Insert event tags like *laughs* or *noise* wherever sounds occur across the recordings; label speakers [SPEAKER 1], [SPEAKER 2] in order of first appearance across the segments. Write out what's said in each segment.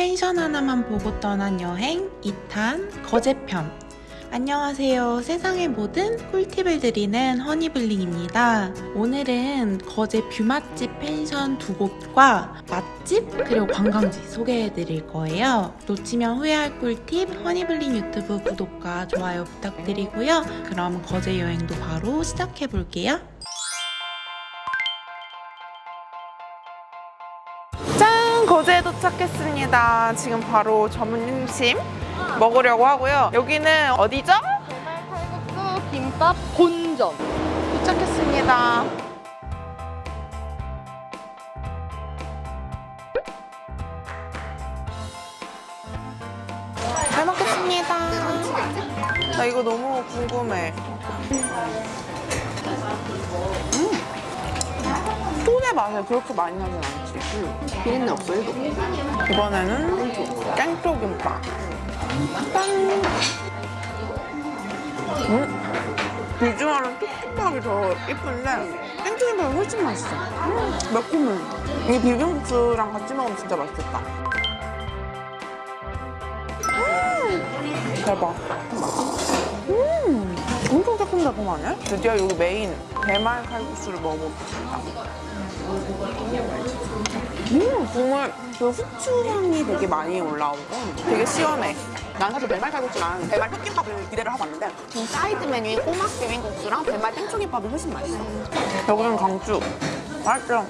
[SPEAKER 1] 펜션 하나만 보고 떠난 여행 2탄 거제편. 안녕하세요. 세상의 모든 꿀팁을 드리는 허니블링입니다. 오늘은 거제 뷰맛집 펜션 두 곳과 맛집 그리고 관광지 소개해 드릴 거예요. 놓치면 후회할 꿀팁 허니블링 유튜브 구독과 좋아요 부탁드리고요. 그럼 거제 여행도 바로 시작해 볼게요 짠! 거제에 도착했습니다. 지금 바로 점심심 먹으려고 하고요. 여기는 어디죠?
[SPEAKER 2] 배달 칼국수 김밥 본점
[SPEAKER 1] 도착했습니다. 잘 먹겠습니다. 나 이거 너무 궁금해. 음. 톤의 맛이 그렇게 많이 나진 않지.
[SPEAKER 2] 비린내 없어 해도
[SPEAKER 1] 이번에는 땡초 김밥. 짠! 음? 비주얼은 톡톡하기 더 예쁜데 땡초 김밥이 훨씬 맛있어. 음, 매콤해. 이 비빔국수랑 같이 먹으면 진짜 맛있겠다. 음, 대박. 음, 엄청 새콤달콤하네? 드디어 여기 메인 배말 칼국수를 먹어보겠습니다. 음, 국물 그 후추향이 되게 많이 올라오고 되게 시원해. 난 사실 배말 칼국수랑 배말 톳김밥을 기대를 하고 왔는데 이 사이드 메뉴인 꼬막 비빔국수랑 배말 땡초김밥이 훨씬 맛있어. 여기는 강추. 맛있죠?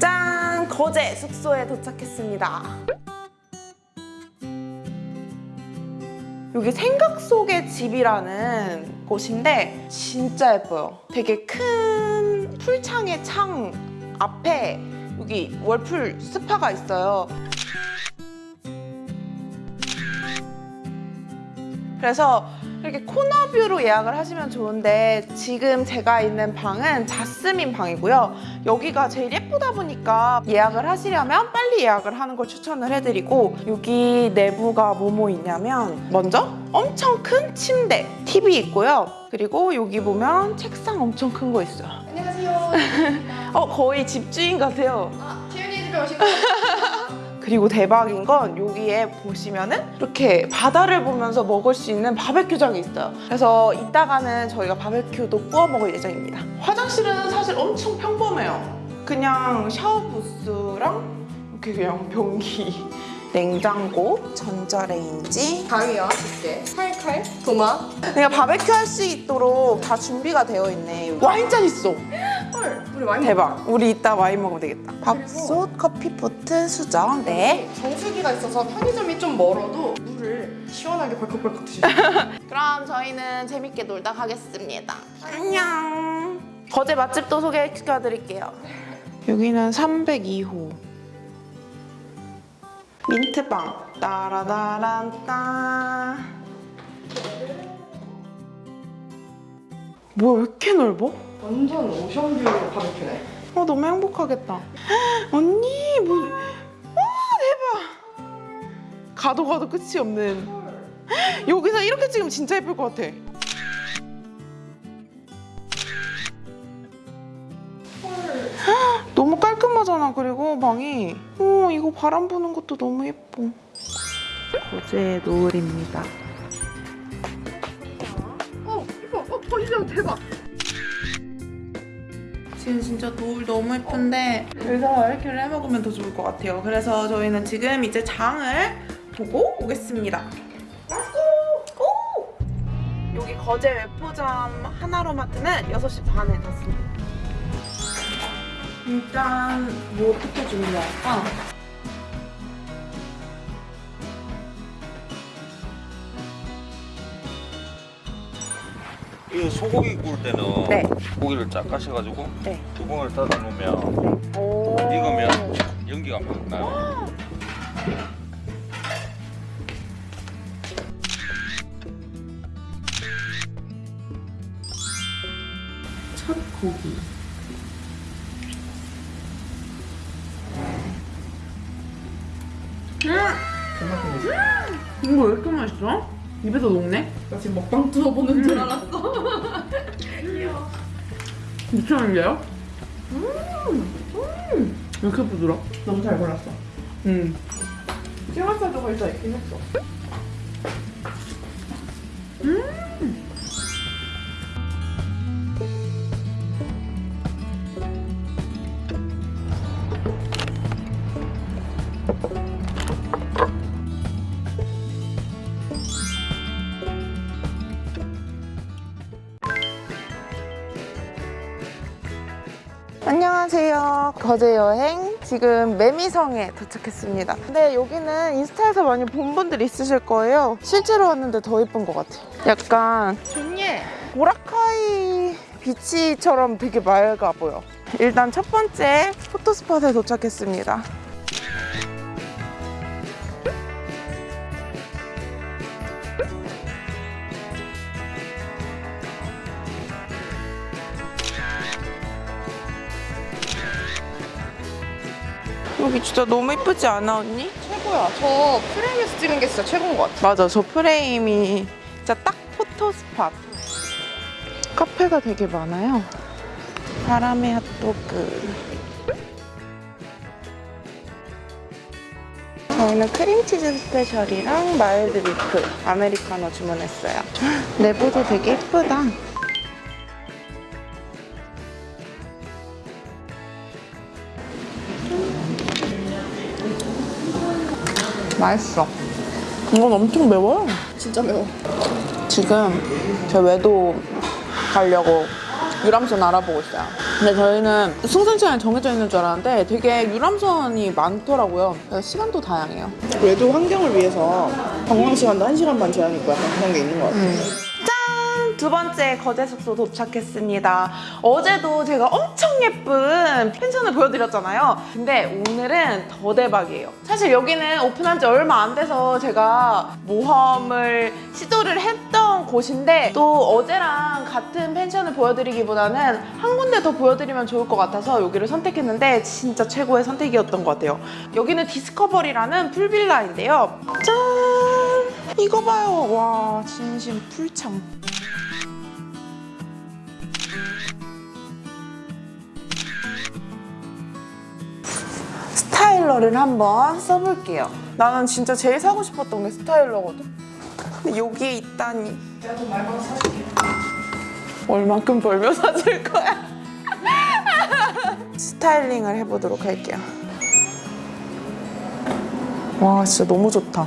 [SPEAKER 1] 짠! 거제 숙소에 도착했습니다. 여기 생각 속의 집이라는 곳인데 진짜 예뻐요. 되게 큰 풀창의 창 앞에 여기 월풀 스파가 있어요. 그래서 이렇게 코너뷰로 예약을 하시면 좋은데 지금 제가 있는 방은 자스민 방이고요. 여기가 제일 예쁘다 보니까 예약을 하시려면 빨리 예약을 하는 걸 추천을 해드리고 여기 내부가 뭐뭐 있냐면 먼저 엄청 큰 침대, TV 있고요. 그리고 여기 보면 책상 엄청 큰 거 있어요.
[SPEAKER 2] 안녕하세요 *laughs*
[SPEAKER 1] 어 거의 집주인 같아요.
[SPEAKER 2] 아 채연이 집에 오신 거예요? *laughs*
[SPEAKER 1] 그리고 대박인 건 여기에 보시면은 이렇게 바다를 보면서 먹을 수 있는 바베큐장이 있어요. 그래서 이따가는 저희가 바베큐도 구워 먹을 예정입니다. 화장실은 사실 엄청 평범해요. 그냥 샤워 부스랑 이렇게 그냥 변기, 냉장고, 전자레인지.
[SPEAKER 2] 가위와 집게 칼칼 도마
[SPEAKER 1] 그냥 바베큐 할 수 있도록 다 준비가 되어 있네. 와인잔 있어.
[SPEAKER 2] 헐 우리 많이
[SPEAKER 1] 대박. 우리 이따 와인 먹으면 되겠다. 밥솥, 커피포트, 수정. 네.
[SPEAKER 2] 정수기가 있어서 편의점이 좀 멀어도 물을 시원하게 벌컥벌컥 있어요 *laughs*
[SPEAKER 1] 그럼 저희는 재밌게 놀다 가겠습니다. 안녕. 거제 맛집도 소개시켜드릴게요. 여기는 302호. 민트빵. 따라다란따. 뭐야, 왜 이렇게 넓어?
[SPEAKER 2] 완전 오션뷰 바베큐네
[SPEAKER 1] 어, 너무 행복하겠다. 언니, 뭐. 와, 대박. 가도 가도 끝이 없는. 여기서 이렇게 찍으면 진짜 예쁠 것 같아. 너무 깔끔하잖아. 그리고 방이. 어, 이거 바람 부는 것도 너무 예뻐. 거제 노을입니다.
[SPEAKER 2] 어 이거 어 보이죠 대박
[SPEAKER 1] 지금 진짜 노을 너무 예쁜데 여기서 바베큐를 해 먹으면 더 좋을 것 같아요. 그래서 저희는 지금 이제 장을 보고 오겠습니다. 고! 여기 거제 외포점 하나로마트는 6시 반에 닫습니다. 일단 뭐 어떻게 준비할까?
[SPEAKER 3] 이 소고기 구울 때는
[SPEAKER 1] 네.
[SPEAKER 3] 고기를 쫙 까셔가지고
[SPEAKER 1] 네.
[SPEAKER 3] 두봉을 따다 놓으면
[SPEAKER 1] 오.
[SPEAKER 3] 익으면 연기가 막 나요.
[SPEAKER 1] 첫 고기. 음! 이거 왜 이렇게 맛있어? 입에서 녹네?
[SPEAKER 2] 나 지금 먹방 뚫어보는 줄 알았어 *laughs*
[SPEAKER 1] 미쳤는데요? 음! 음! 이렇게 부드러? 너무 잘 골랐어. 음.
[SPEAKER 2] 찌맛살도 걸쳐 있긴 했어.
[SPEAKER 1] 안 거제 여행 지금 매미성에 도착했습니다. 근데 여기는 인스타에서 많이 본 분들 있으실 거예요. 실제로 왔는데 더 예쁜 것 같아요. 약간
[SPEAKER 2] 좋네.
[SPEAKER 1] 보라카이 비치처럼 되게 맑아 보여. 일단 첫 번째 포토스팟에 도착했습니다. 여기 진짜 너무 예쁘지 않아 언니?
[SPEAKER 2] 최고야. 저 프레임에서 찍은 게 진짜 최고인 것 같아.
[SPEAKER 1] 맞아 저 프레임이 진짜 딱 photo spot 카페가 되게 많아요 바람의 핫도그 저희는 크림치즈 스페셜이랑 mild beef 아메리카노 주문했어요 *laughs* 내부도 되게 예쁘다 맛있어 이건 엄청 매워요
[SPEAKER 2] 진짜 매워.
[SPEAKER 1] 지금 저 외도 가려고 유람선 알아보고 있어요. 근데 저희는 승선 시간이 정해져 있는 줄 알았는데 되게 유람선이 많더라고요. 그래서 시간도 다양해요.
[SPEAKER 2] 외도 환경을 위해서 관광 시간도 1시간만 제한이 있고 약간 그런 게 있는 것 같아.
[SPEAKER 1] 짠! 두 번째 거제 숙소 도착했습니다. 어제도 제가 엄청 예쁜 펜션을 보여드렸잖아요. 근데 오늘은 더 대박이에요. 사실 여기는 오픈한 지 얼마 안 돼서 제가 모험을 시도를 했던 곳인데 또 어제랑 같은 펜션을 보여드리기보다는 한 군데 더 보여드리면 좋을 것 같아서 여기를 선택했는데 진짜 최고의 선택이었던 것 같아요. 여기는 디스커버리라는 풀빌라인데요. 짠! 이거 봐요. 와, 진심 풀창. 스타일러를 한번 써볼게요. 나는 진짜 제일 사고 싶었던 게 스타일러거든. 근데 여기에 있다니. 얼만큼 벌며 사줄 거야? *laughs* 스타일링을 해보도록 할게요. 와, 진짜 너무 좋다.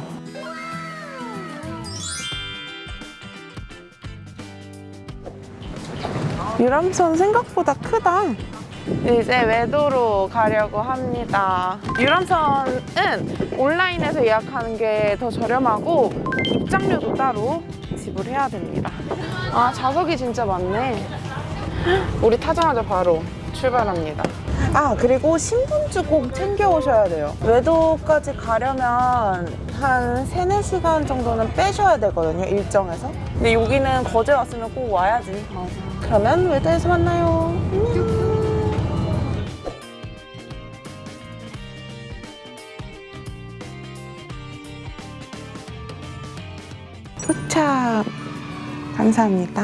[SPEAKER 1] 유람선 생각보다 크다. 이제 외도로 가려고 합니다. 유람선은 온라인에서 예약하는 게 더 저렴하고 입장료도 따로 지불해야 됩니다. 아 좌석이 진짜 많네. 우리 타자마자 바로 출발합니다. 아 그리고 신분증 꼭 챙겨 오셔야 돼요. 외도까지 가려면 한 3, 4시간 정도는 빼셔야 되거든요. 일정에서. 근데 여기는 거제 왔으면 꼭 와야지. 어. 그러면 외도에서 만나요. 안녕. 도착. 감사합니다.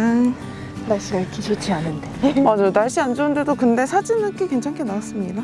[SPEAKER 2] 날씨가 이렇게 좋지 않은데. *laughs*
[SPEAKER 1] 맞아요. 날씨 안 좋은데도 근데 사진은 꽤 괜찮게 나왔습니다.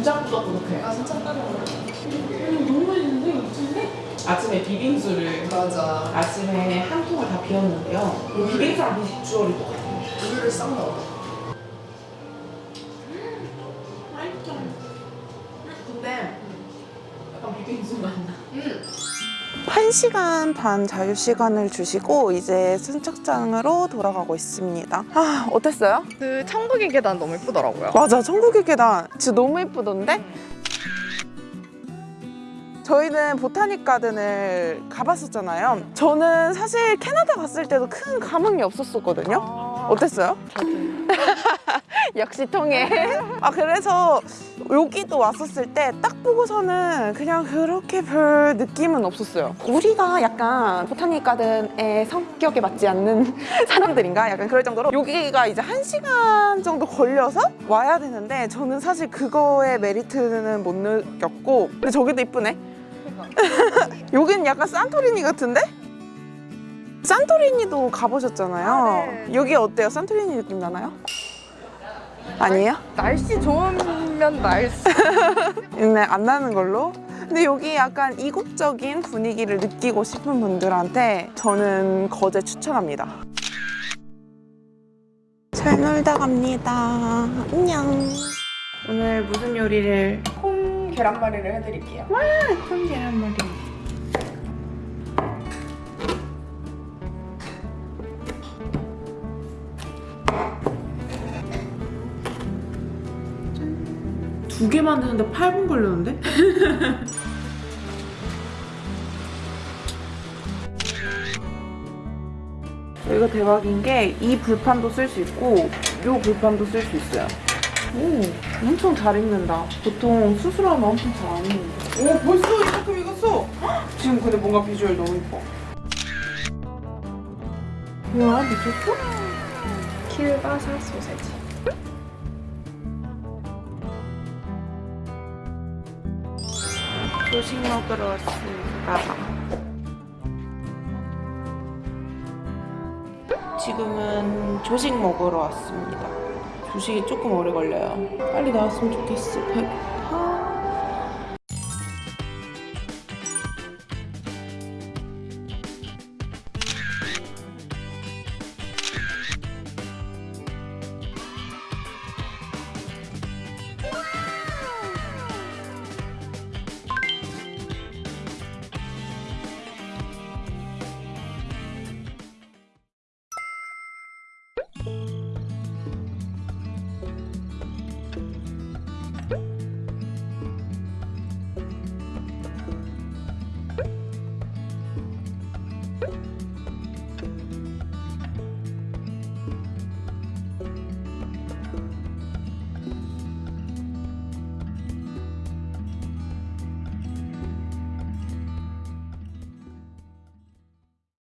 [SPEAKER 1] 진짜 꾸덕꾸덕해.
[SPEAKER 2] 아 진짜 따로.
[SPEAKER 1] 너무 맛있는데 미친데? 아침에 비빙수를
[SPEAKER 2] 맞아.
[SPEAKER 1] 아침에 한 통을 다 비웠는데요. 비빙수랑 비주얼이 똑같아요.
[SPEAKER 2] 우유를 싹 넣어.
[SPEAKER 1] 1시간 반 자유 시간을 주시고 이제 선착장으로 돌아가고 있습니다. 아, 어땠어요?
[SPEAKER 2] 그 천국의 계단 너무 예쁘더라고요.
[SPEAKER 1] 맞아, 천국의 계단 진짜 너무 예쁘던데? 저희는 보타닉 가든을 가봤었잖아요. 저는 사실 캐나다 갔을 때도 큰 감흥이 없었었거든요. 어땠어요? *laughs* 역시 통해. 아 그래서 여기도 왔었을 때 딱 보고서는 그냥 그렇게 별 느낌은 없었어요. 우리가 약간 보타닉 가든의 성격에 맞지 않는 *laughs* 사람들인가? 약간 그럴 정도로 여기가 이제 한 시간 정도 걸려서 와야 되는데 저는 사실 그거의 메리트는 못 느꼈고 근데 저기도 이쁘네. *laughs* 여긴 약간 산토리니 같은데? 산토리니도 가보셨잖아요.
[SPEAKER 2] 아, 네.
[SPEAKER 1] 여기 어때요? 산토리니 느낌 나나요? 아니에요?
[SPEAKER 2] 날씨 좋으면 날씨. *laughs*
[SPEAKER 1] 네, 안 나는 걸로. 근데 여기 약간 이국적인 분위기를 느끼고 싶은 분들한테 저는 거제 추천합니다. 잘 놀다 갑니다. 안녕. 오늘 무슨 요리를?
[SPEAKER 2] 콩 계란말이를 해드릴게요.
[SPEAKER 1] 콩 계란말이. 두 개 만드는데 8분 걸렸는데? *laughs* 여기가 대박인 게 이 불판도 쓸 수 있고 이 불판도 쓸 수 있어요. 오, 엄청 잘 익는다. 보통 수술하면 엄청 잘 안 익는데.
[SPEAKER 2] 오 벌써 이만큼 익었어. *gasps*
[SPEAKER 1] 지금 근데 뭔가 비주얼 너무 이뻐. 뭐야, 미쳤어?
[SPEAKER 2] 킬바 사 소세지.
[SPEAKER 1] 조식 먹으러 왔습니다. 지금은 조식 먹으러 왔습니다. 조식이 조금 오래 걸려요. 빨리 나왔으면 좋겠어.